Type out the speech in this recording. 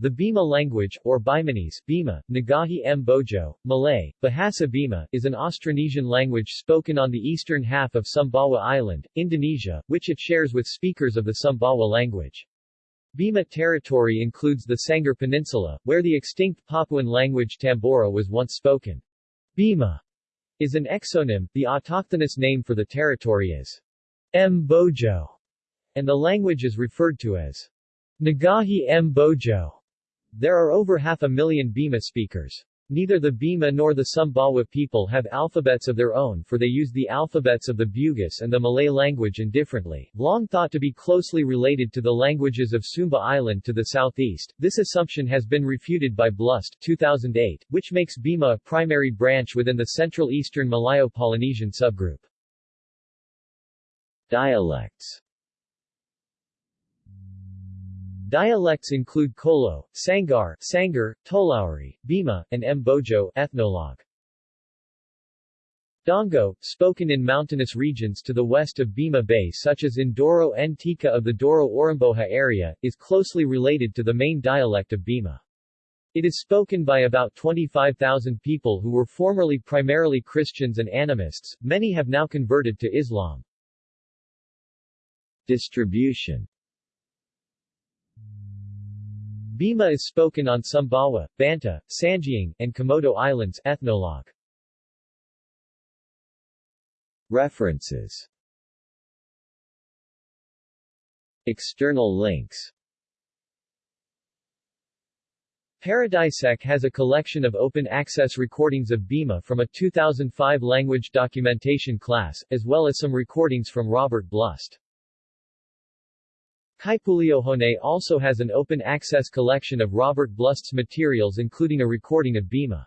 The Bima language, or Bimanese Bima, Nggahi M. Bojo, Malay, Bahasa Bima, is an Austronesian language spoken on the eastern half of Sumbawa Island, Indonesia, which it shares with speakers of the Sumbawa language. Bima territory includes the Sanggar Peninsula, where the extinct Papuan language Tambora was once spoken. Bima is an exonym, the autochthonous name for the territory is Mbojo, and the language is referred to as Nggahi Mbojo. There are over half a million Bima speakers. Neither the Bima nor the Sumbawa people have alphabets of their own for they use the alphabets of the Bugis and the Malay language indifferently. Long thought to be closely related to the languages of Sumba Island to the southeast, this assumption has been refuted by Blust 2008, which makes Bima a primary branch within the Central Eastern Malayo-Polynesian subgroup. Dialects Dialects include Kolo, Sanggar, Sanggar, Toloweri, Bima, and Mbojo ethnologue. Donggo, spoken in mountainous regions to the west of Bima Bay such as in Doro Ntika of the Doro-Oramboja area, is closely related to the main dialect of Bima. It is spoken by about 25,000 people who were formerly primarily Christians and animists, many have now converted to Islam. Distribution Bima is spoken on Sumbawa, Banta, Sangeang, and Komodo Islands ethnologue. References External links Paradisec has a collection of open-access recordings of Bima from a 2005 language documentation class, as well as some recordings from Robert Blust. Kaipuleohone also has an open-access collection of Robert Blust's materials including a recording of Bima.